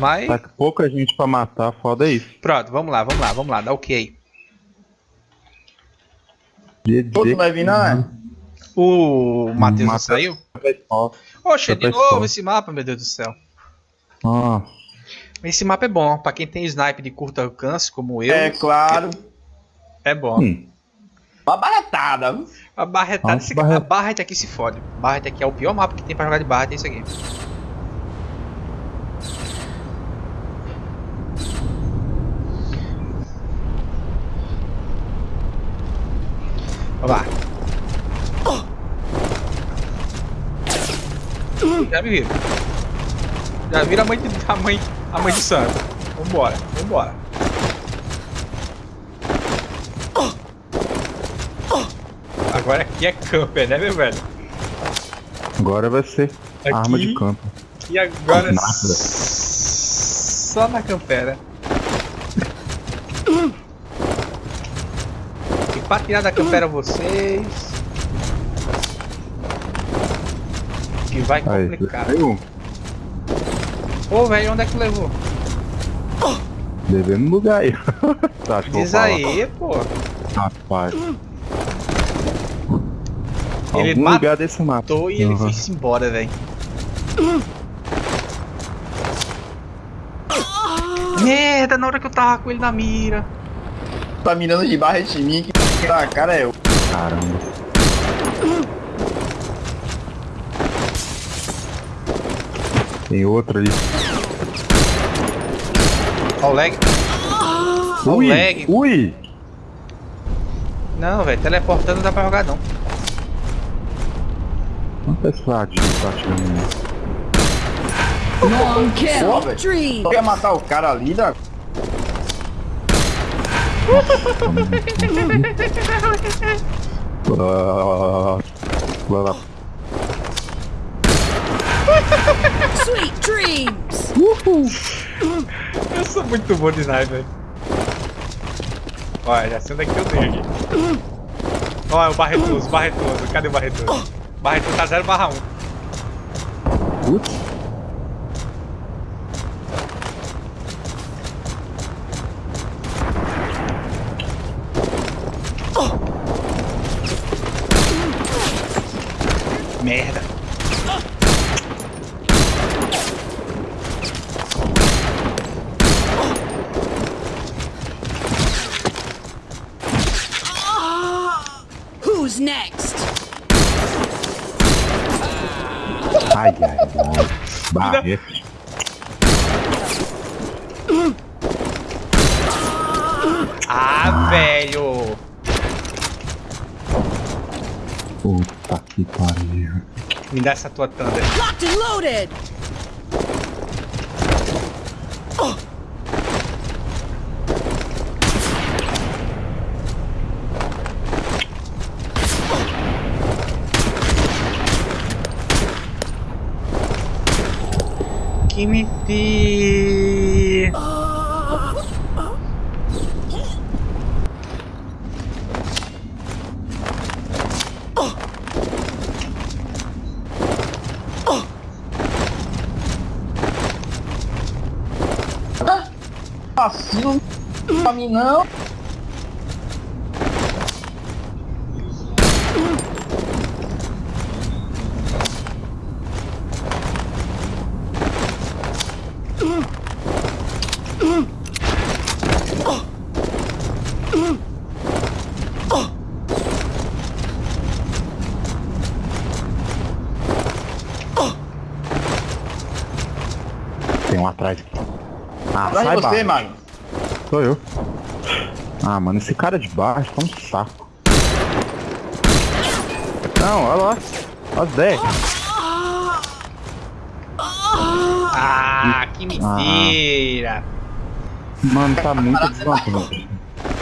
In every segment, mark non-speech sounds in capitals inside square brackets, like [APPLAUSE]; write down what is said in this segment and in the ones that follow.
Mas. Tá com pouca gente pra matar, foda isso. Pronto, vamos lá, vamos lá, vamos lá, dá o que aí? Outro vai vir, não é? O Matheus não Matheus. saiu? Oxe, de novo pessoal. esse mapa, meu Deus do céu. ó, Esse mapa é bom, pra quem tem snipe de curto alcance, como eu, É é, claro. bom. hum, Uma baratada. viu? A barretada, Nossa, esse, barre- a Barret aqui se fode. Barret aqui é o pior mapa que tem pra jogar de Barret, é isso aqui. Vamos lá. Já me viram. Já viram a mãe, de, a mãe, a mãe de santo. Vambora, vambora. Agora aqui é camper, né, meu velho? agora vai ser Aqui- arma de campo. E agora Nada. só na campera. E pra tirar da campera vocês. Que vai Aí, complicar. saiu. Ô velho, onde é que levou? Devendo lugar aí. [LAUGHS] Tá, acho que Diz aí, pô. Rapaz. Ele Algum matou lugar desse mapa. E ele Uhum. foi embora, velho. Merda, na hora que eu tava com ele na mira. Tá mirando de barra de mim. Que tá, cara é eu. Caramba. Tem outro ali. Ó o lag. Ó o Ui! lag. Ui! Não, velho, teleportando não dá pra jogar não. Quanto é que tá atirando mim? Long kill. Só quer matar o cara ali, da. Ah, ah, Sweet dreams. Eu sou muito bom de sniper. velho. Olha, já sei onde é que eu dei aqui. Olha o barretoso, barretoso. Cadê o barretoso? Barretoso tá 0 barra 1. Putz. Merda. Who's next? Ai, ai, ai. Barrete. Ah, velho. Puta que pariu. Me dá essa tua thunder. Locked and loaded. Que mentira. Vacilo pra mim não. Tem um atrás aqui. Ah, Atrás sai de você, baixo. mano. Sou eu. Ah, mano, esse cara de baixo tá um saco. Não, olha lá. Olha as 10. Ah, que mentira. Mano, tá muito desvantagem.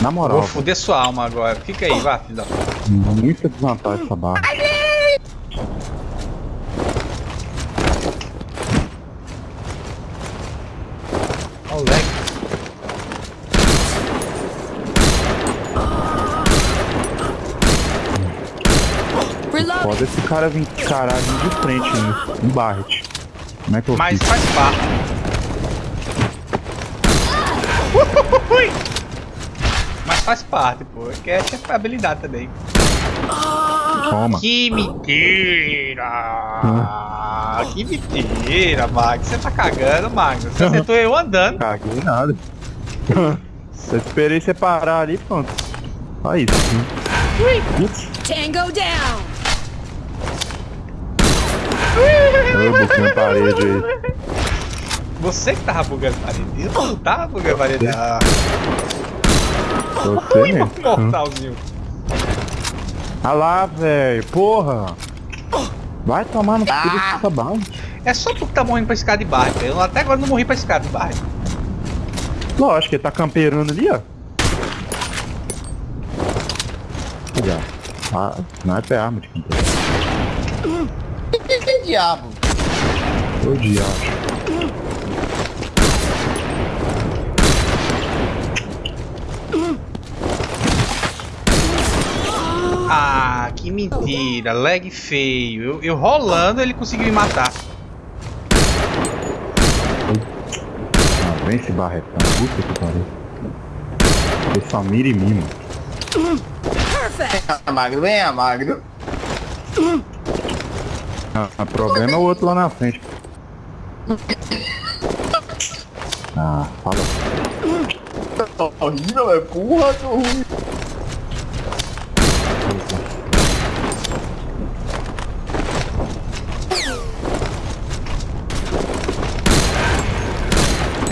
Na moral, Vou foder sua alma agora. Fica aí, vá, filho da puta. muita desvantagem essa barra. Cara vir caralho de frente. Um Barret. Como é que eu Mas fiz? faz parte. Mas faz parte, pô. Que é é habilidade também. Toma. Que mentira! Que mentira, Magnus. Você tá cagando, Magnus. Você acertou eu andando. Caguei nada. Só esperei você parar ali, pronto. Só isso. Putz, Tango down. Eu botei na parede aí. Você que tava bugando a parede. Eu não tava bugando a parede. Ah, Você ui, mesmo. mortalzinho. Ah lá, velho. Porra. Vai tomar no cu dessa bala. É só tu que tá morrendo pra escada de barra. Eu até agora não morri pra escada de barra. Lógico, ele tá camperando ali, ó. Ah, sniper é arma de campeiro. Diabo? Ô diabo. Ah, que mentira. Lag feio. Eu, eu rolando, ele conseguiu me matar. Ah, vem esse barretão. Puta que pariu. Ele só mira em mim, mano. Perfect. Ah, magro, vem, magro. Ah, o problema é o outro lá na frente. Ah, fala. Horrível, é porra, tô ruim.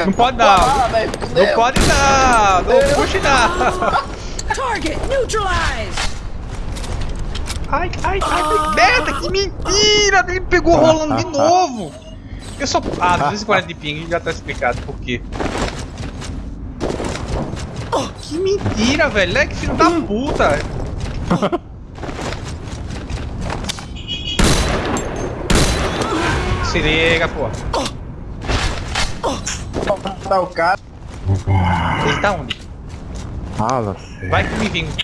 Não pode dar. Ah, Não pode dar. Não puxe dar. Target neutralized. Ai, ai, ai, que merda, que mentira! Ele pegou rolando de novo! Eu só. Ah, 240 de ping já tá explicado por quê. Oh, que mentira, velho! Leg filho da puta! [LAUGHS] Se liga, pô. Tá o cara. Ele tá onde? Fala. Vai que me vinga.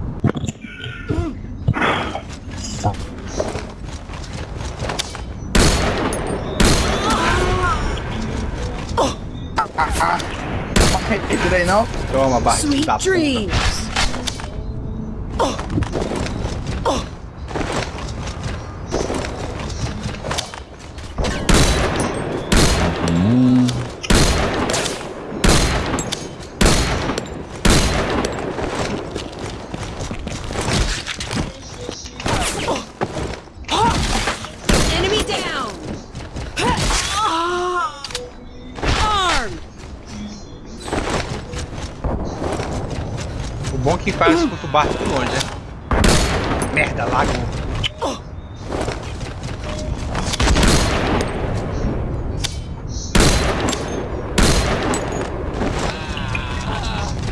leg da porra. Esse daí não? Toma, barra Sweet da puta. dreams. Merda, lago.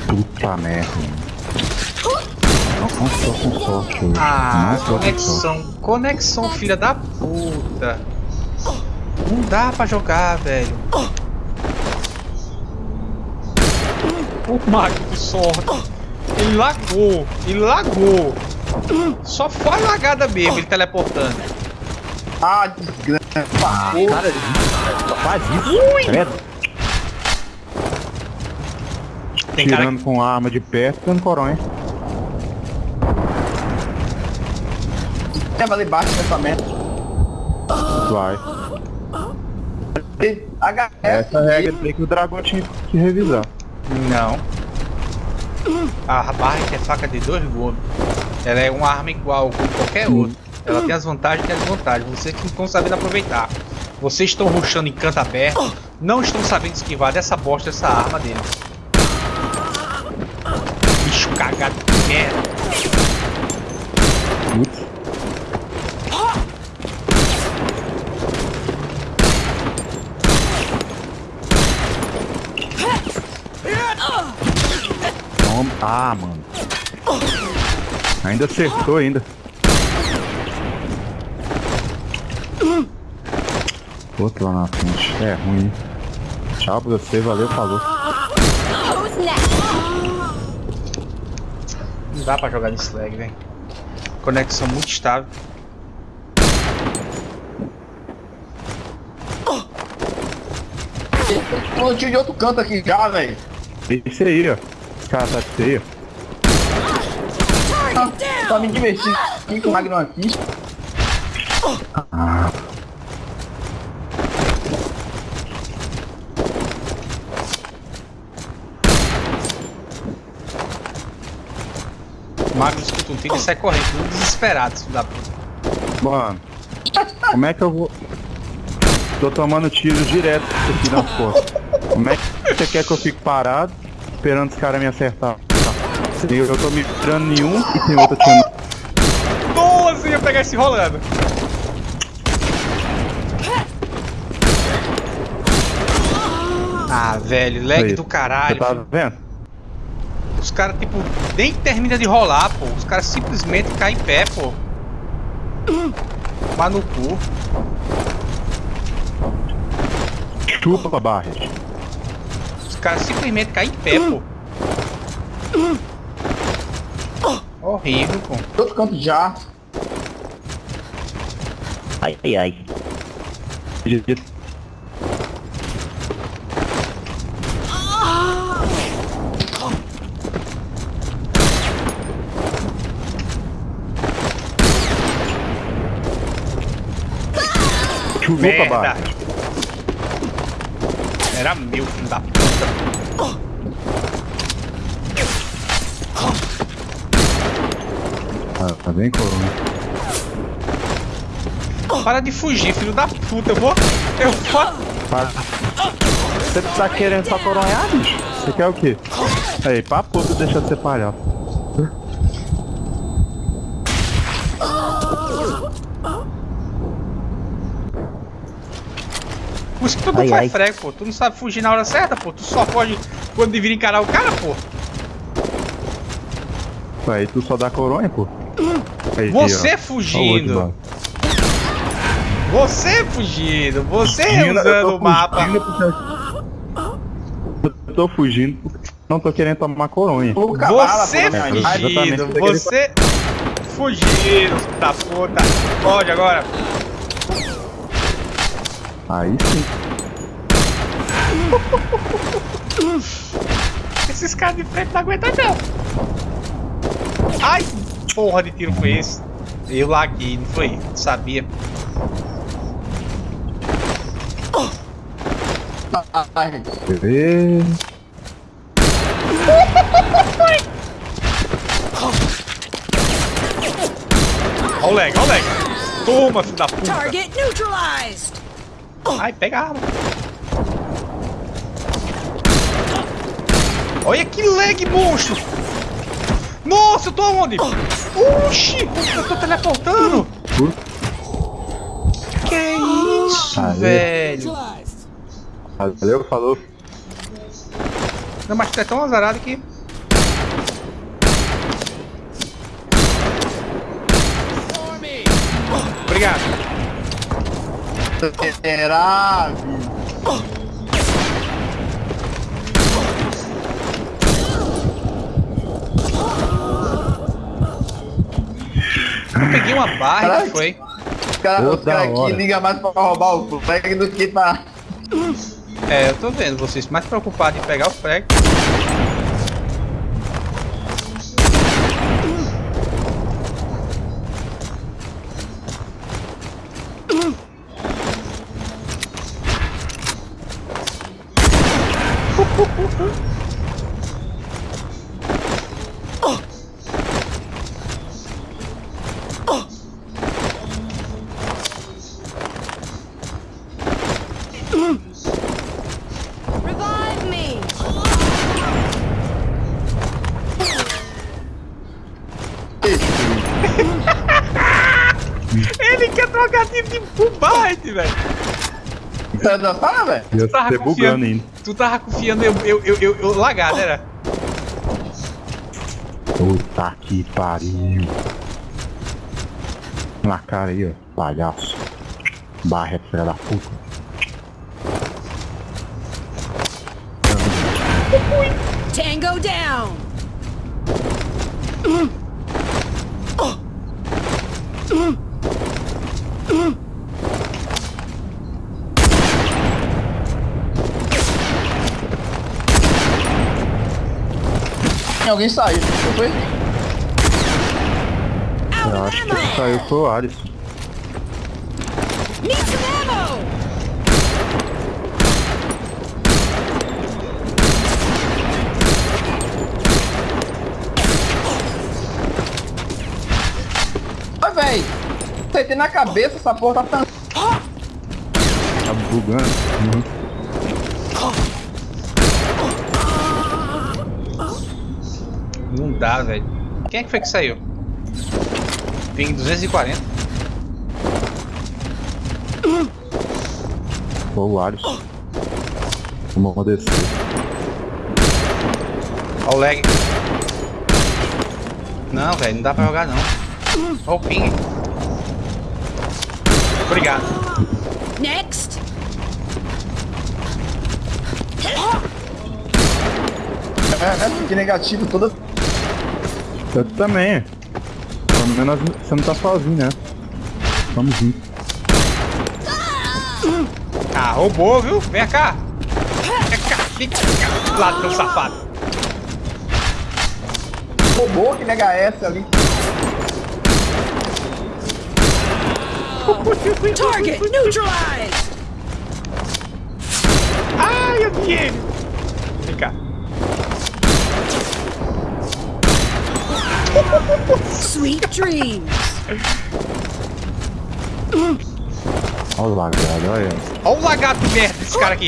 Puta merda. Não tô com sorte hoje. Ah, não conexão. Conexão, filha da puta. Não dá pra jogar, velho. O mago de sorte. Ele lagou. Ele lagou. Só foi lagada mesmo, ele teleportando. Ah, desgraça. Ah, cara, faz isso. Credo. Tem cara Tirando com arma de perto, dando coronha. Leva ali embaixo nessa merda. Vai. HS. Essa regra tem que o dragão tinha que revisar. Não. A barra que é faca de dois gumes. Ela é uma arma igual com qualquer outra. Ela tem as vantagens e as desvantagens. Vocês que não estão sabendo aproveitar. Vocês estão rushando em canto aberto. Não estão sabendo esquivar dessa bosta dessa arma dele. Bicho cagado de merda. Toma. Ah, mano. Ainda acertou ainda. Outro lá na frente. É ruim. hein? Tchau pra você, valeu, falou. Who's next? Não dá pra jogar nesse lag, velho. Conexão muito estável. Tem um tiro de outro canto aqui já, velho. Esse aí, ó. Esse cara tá feio. Target Tá me divertindo com o Magnum aqui. O Mago escuta um tiro e sai correndo, tudo desesperado, filho da puta. Mano, como é que eu vou. Tô tomando tiro direto aqui nas costas. Como é que você quer que eu fique parado esperando os caras me acertar? Eu, tô me tirando nenhum e tem outro atirando. Nossa, eu ia pegar esse rolando. Ah, velho, lag Aí, do Você caralho. tá filho. vendo? Os caras, tipo, nem termina de rolar, pô. Os caras simplesmente caem em pé, pô. Mas no cu. Chupa, Barret. Os caras simplesmente caem em pé, pô. Horrível, pô. Outro canto já. Ai, ai, ai. Chupa, Merda. Barret. Era meu, filho da puta. Tá bem, corona. Para de fugir, filho da puta. Eu vou. Eu vou. Para. Você tá querendo só coronhar, bicho? Você quer o quê? Aí, papo, tu deixa de ser palhaço. Por isso que tu não Ai, faz ai. frego, pô. Tu não sabe fugir na hora certa, pô. Tu só pode quando devia encarar o cara, pô. Aí tu só dá coronha, pô. Aí, Você ó. fugindo. Outro, Você fugindo. Você Fugindo, tô usando o mapa. porque- Eu tô fugindo porque não tô querendo tomar coronha. Você fugindo. Você fugindo, filho da puta. Pode agora. Aí sim. Esses caras de frente não aguentam não. Ai, porra de tiro foi esse? Eu laguei, não foi? Sabia. Bebê. Ó o lag, ó o lag. Toma, filho da puta. Target neutralized! Ai, pega a arma. Olha que lag, monstro. Nossa, eu tô onde? Oxi, eu tô teleportando. Que isso, Aê. velho. Valeu, falou. Não, mas tu é tão azarado que... Obrigado. será, peguei uma barra e Caraca. foi. Os caras cara aqui ligam mais pra roubar o flag do que pra. É, eu tô vendo vocês mais preocupados em pegar o frag. frente, velho. Tá, tá, tá velho. Tu tava confiando, bugando ainda. Tu tava confiando eu, eu, eu, eu, eu lagar, né, era? Puta que pariu. Na cara aí, ó. Palhaço. Barra, é filha da puta. Tango down! Alguém saiu, não foi? Eu acho que saiu foi o Alisson. Véi. Acertei na cabeça, essa porra tá tan- Tá bugando. Uhum. Dá, velho. Quem é que foi que saiu? Ping 240. Foi o Alisson. Vamos descer. Olha o lag. Não, velho, não dá pra jogar não. Olha o ping. Obrigado. Next. É, é, que negativo toda. Eu também. Pelo menos você não tá sozinho, né? Vamos junto. Ah, roubou, viu? Vem cá. Vem cá, vem cá. Ladrão safado. Roubou aquele HS ali. Target neutralized. Ai, eu vi ele. Vem cá. Sweet dreams. Olha o lagado, olha. Olha o lagarto de merda desse cara aqui.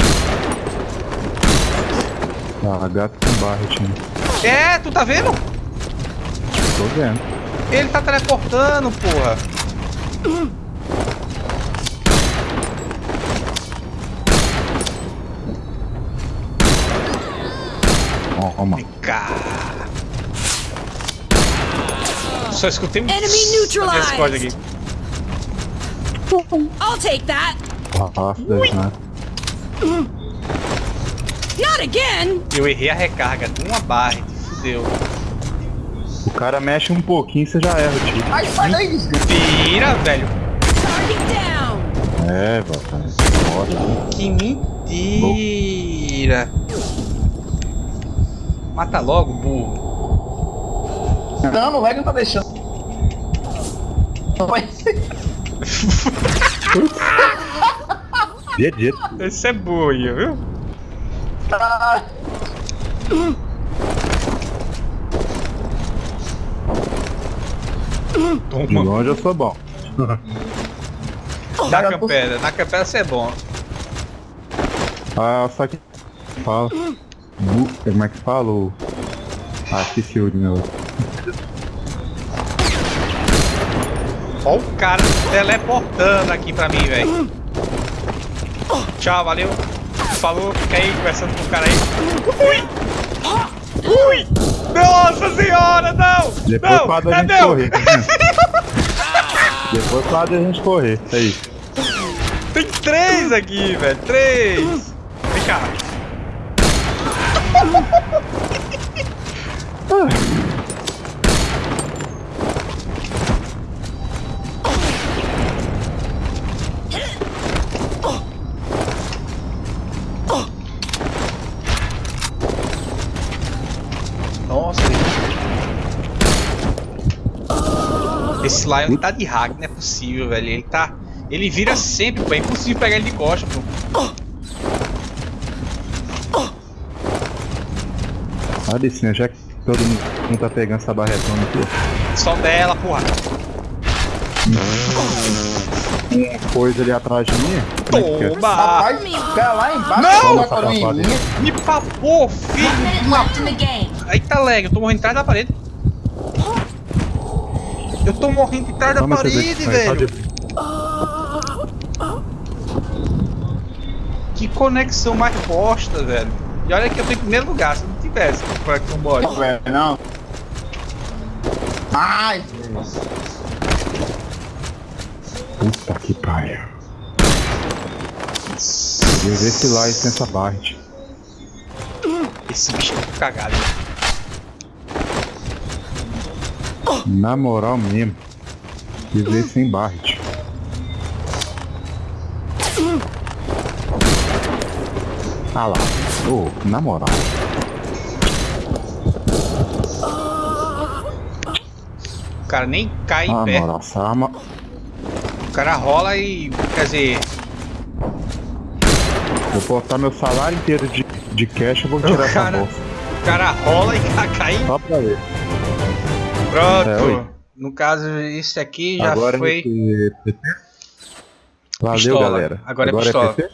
Lagato com barret, né? É, tu tá vendo? Tô vendo. Ele tá teleportando, porra. Ó, ó, Vem cá. Só escutei um Enemy neutralized. aqui. I'll take that. Rafa das né? Not again. Eu errei a recarga de uma barra, fudeu. O cara mexe um pouquinho, você já erra o tiro. Ai, sai daí. Tira, velho. É. Foda. Que mentira. Mata logo, burro. Não, o lag não tá deixando. GG. Esse é boia, viu? Ah, De Toma. longe eu sou bom. Na campera, na campera você é bom. Ah, só que. Fala. Como é que fala? o- Ah, esqueci o meu. Ó o cara teleportando aqui pra mim, velho. Tchau, valeu. Falou, fica aí conversando com o cara aí. Ui! Ui! Nossa senhora, não! Depois não! quadra a é gente meu! correr. tá? [LAUGHS] Depois quadra a gente correr. É isso. Tem três aqui, velho. Três! Vem cá. [LAUGHS] ele tá de hack, não é possível, velho. Ele tá. Ele vira sempre, pô. É impossível pegar ele de costa, pô. Olha licença, já que todo mundo tá pegando essa barretona aqui. Só dela, porra. Uma coisa ali atrás de mim. É é? Toma! rapaz, o cara lá embaixo Não! Me papou, filho uma. Aí tá lag, eu tô morrendo atrás da parede. Eu tô morrendo atrás da Toma essa parede, velho. Que conexão mais bosta, velho. E olha que eu tô em primeiro lugar, se não tivesse conexão bosta. Velho, não. Ai, Puta que pariu. Eu ver se lá essa barret. Esse bicho é cagado. Na moral mesmo. Viver sem Barret. Ah lá. Ô, na moral. O cara nem cai em Ah, pé. moral, essa arma. O cara rola e. Quer dizer, Vou botar meu salário inteiro de, de cash e vou tirar essa cara- bolsa. o cara rola e [LAUGHS] cai em Só pra ver. Pronto. É, no caso, esse aqui já Agora foi. é PT. Valeu, Pistola. galera. Agora é pistola. PT?